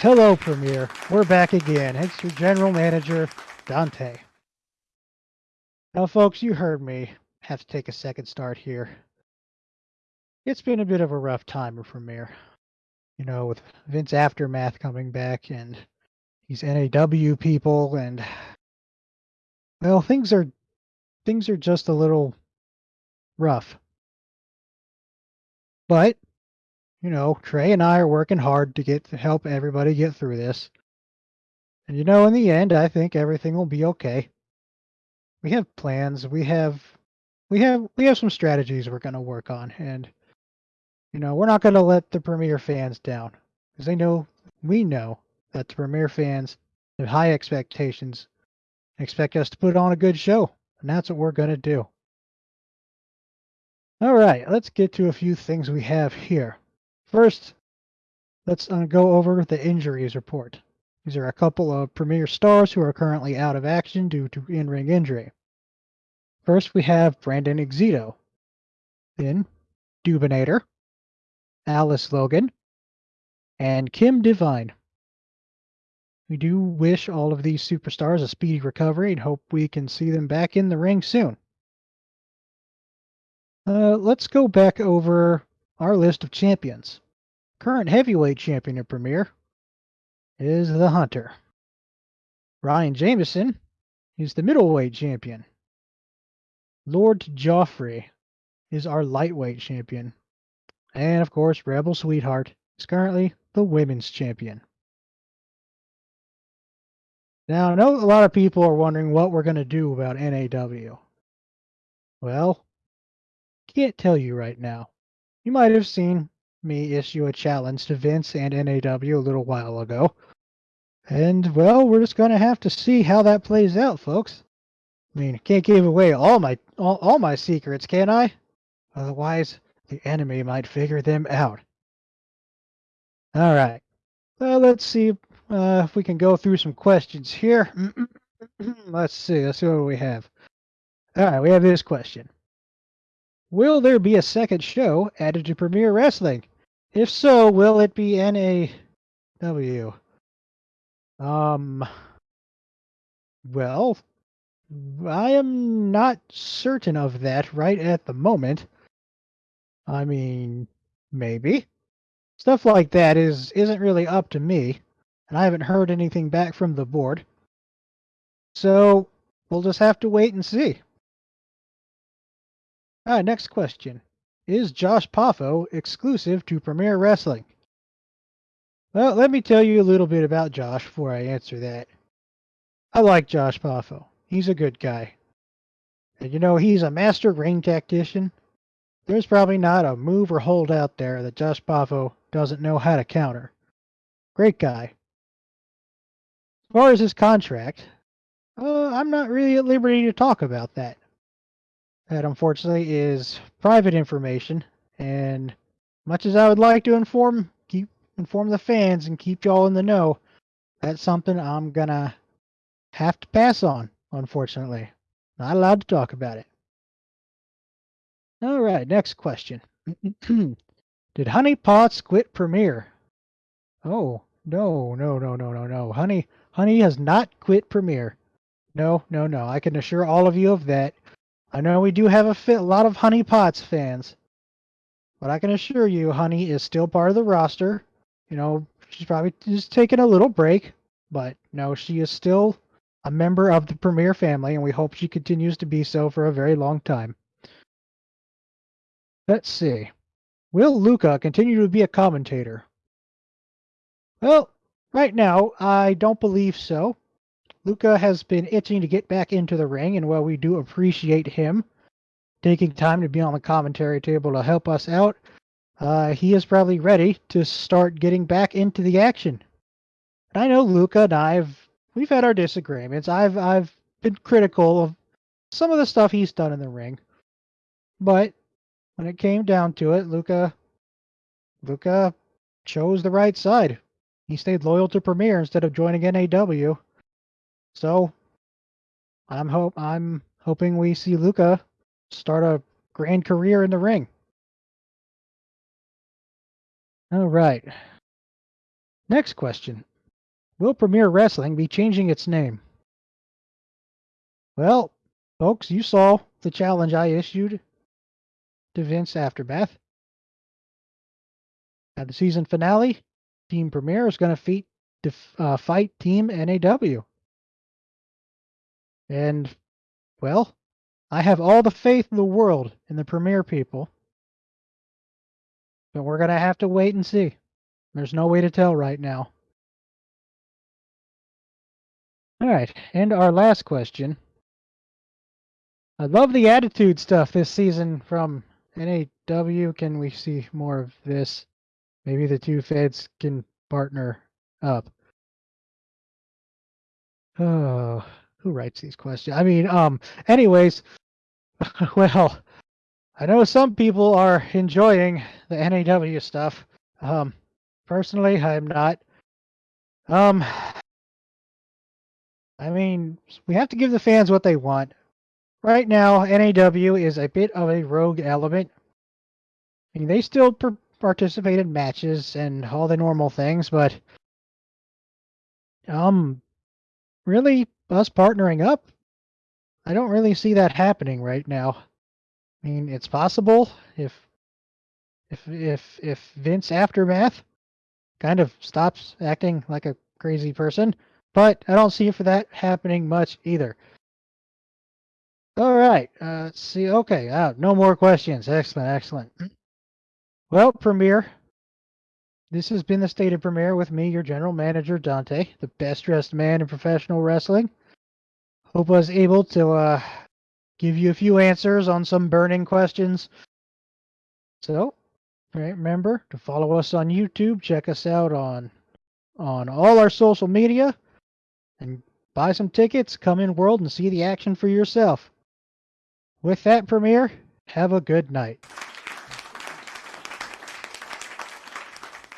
Hello, Premier. We're back again. It's your general manager, Dante. Now, folks, you heard me. Have to take a second start here. It's been a bit of a rough time for Premier. You know, with Vince Aftermath coming back and these NAW people and well, things are things are just a little rough. But you know, Trey and I are working hard to get to help everybody get through this. And you know, in the end, I think everything will be okay. We have plans. We have we have we have some strategies we're going to work on and you know, we're not going to let the Premier fans down because they know we know that the Premier fans have high expectations expect us to put on a good show, and that's what we're going to do. All right, let's get to a few things we have here. First, let's uh, go over the injuries report. These are a couple of premier stars who are currently out of action due to in-ring injury. First, we have Brandon Exito. Then, Dubinator, Alice Logan, and Kim Divine. We do wish all of these superstars a speedy recovery and hope we can see them back in the ring soon. Uh, let's go back over our list of champions. Current heavyweight champion of Premier is the Hunter. Ryan Jameson is the middleweight champion. Lord Joffrey is our lightweight champion. And of course, Rebel Sweetheart is currently the women's champion. Now, I know a lot of people are wondering what we're going to do about NAW. Well, can't tell you right now. You might have seen me issue a challenge to Vince and NAW a little while ago. And, well, we're just going to have to see how that plays out, folks. I mean, can't give away all my all, all my secrets, can I? Otherwise, the enemy might figure them out. All right. Well, let's see uh, if we can go through some questions here. let's see. Let's see what we have. All right, we have this question. Will there be a second show added to Premier Wrestling? If so, will it be NAW? Um, well, I am not certain of that right at the moment. I mean, maybe. Stuff like that is isn't really up to me, and I haven't heard anything back from the board. So, we'll just have to wait and see. All right, next question. Is Josh Poffo exclusive to Premier Wrestling? Well, let me tell you a little bit about Josh before I answer that. I like Josh Poffo. He's a good guy. And you know, he's a master ring tactician. There's probably not a move or hold out there that Josh Poffo doesn't know how to counter. Great guy. As far as his contract, uh, I'm not really at liberty to talk about that. That unfortunately is private information, and much as I would like to inform keep inform the fans and keep y'all in the know, that's something I'm gonna have to pass on, unfortunately. Not allowed to talk about it. All right, next question. Did Honey Potts quit Premier? Oh, no, no, no, no, no, no. Honey Honey has not quit Premier. No, no, no. I can assure all of you of that. I know we do have a, fit, lot of Honey Pots fans, but I can assure you, Honey is still part of the roster. You know, she's probably just taking a little break, but no, she is still a member of the Premier family, and we hope she continues to be so for a very long time. Let's see. Will Luca continue to be a commentator? Well, right now, I don't believe so. Luca has been itching to get back into the ring, and while we do appreciate him taking time to be on the commentary table to help us out, uh, he is probably ready to start getting back into the action. I know Luca and I've we've had our disagreements. I've I've been critical of some of the stuff he's done in the ring, but when it came down to it, Luca Luca chose the right side. He stayed loyal to Premier instead of joining NAW. So I'm hope I'm hoping we see Luca start a grand career in the ring. All right. Next question. will Premier Wrestling be changing its name? Well, folks, you saw the challenge I issued to Vince Aftermath. At the season finale, Team Premier is going to def, uh, fight Team NAW. And, well, I have all the faith in the world in the Premier people. But we're going to have to wait and see. There's no way to tell right now. All right, and our last question. I love the attitude stuff this season from NAW. Can we see more of this? Maybe the two feds can partner up. Oh, who writes these questions? I mean, um, anyways, well, I know some people are enjoying the NAW stuff. Um, personally, I'm not. Um, I mean, we have to give the fans what they want. Right now, NAW is a bit of a rogue element. I mean, they still participate in matches and all the normal things, but um, really, us partnering up, I don't really see that happening right now. I mean, it's possible if if if if Vince Aftermath kind of stops acting like a crazy person, but I don't see for that happening much either. All right, uh, see. Okay, uh, no more questions. Excellent, excellent. Well, Premier, this has been the State of Premier with me, your general manager, Dante, the best dressed man in professional wrestling. Hope I was able to uh, give you a few answers on some burning questions. So, remember to follow us on YouTube, check us out on on all our social media, and buy some tickets, come in world and see the action for yourself. With that, Premier, have a good night.